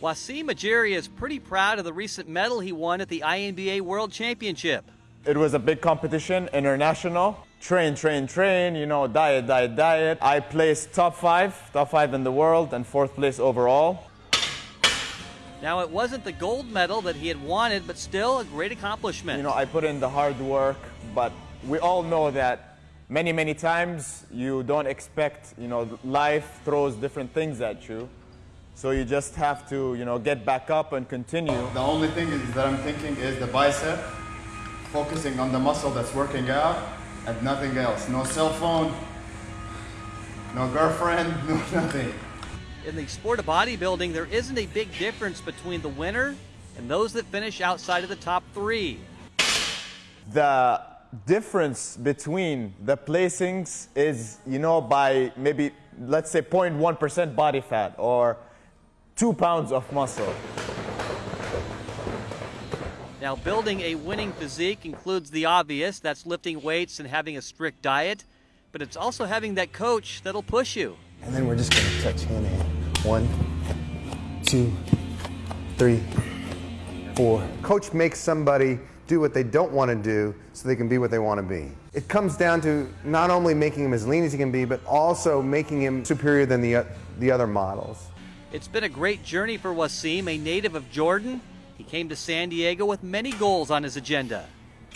Wasim Ajiri is pretty proud of the recent medal he won at the INBA World Championship. It was a big competition, international. Train, train, train, you know, diet, diet, diet. I placed top five, top five in the world, and fourth place overall. Now, it wasn't the gold medal that he had wanted, but still a great accomplishment. You know, I put in the hard work, but we all know that many, many times you don't expect, you know, life throws different things at you. So you just have to, you know, get back up and continue. The only thing is that I'm thinking is the bicep, focusing on the muscle that's working out and nothing else. No cell phone, no girlfriend, no nothing. In the sport of bodybuilding, there isn't a big difference between the winner and those that finish outside of the top three. The difference between the placings is, you know, by maybe, let's say 0.1% body fat or two pounds of muscle. Now, building a winning physique includes the obvious that's lifting weights and having a strict diet, but it's also having that coach that'll push you. And then we're just going to touch hand in hand. One, two, three, four. Coach makes somebody do what they don't want to do so they can be what they want to be. It comes down to not only making him as lean as he can be, but also making him superior than the, the other models. It's been a great journey for Wasim, a native of Jordan. He came to San Diego with many goals on his agenda.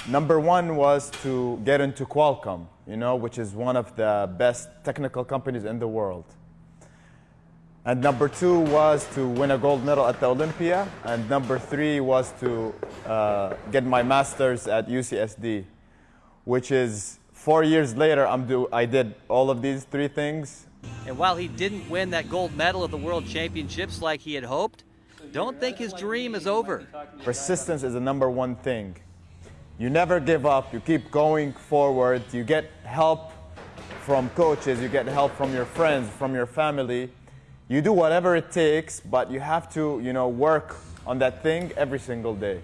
Number one was to get into Qualcomm, you know, which is one of the best technical companies in the world. And number two was to win a gold medal at the Olympia. And number three was to uh, get my master's at UCSD, which is four years later, I'm do, I did all of these three things. And while he didn't win that gold medal at the World Championships like he had hoped, don't think his dream is over. Persistence is the number one thing. You never give up, you keep going forward, you get help from coaches, you get help from your friends, from your family. You do whatever it takes, but you have to, you know, work on that thing every single day.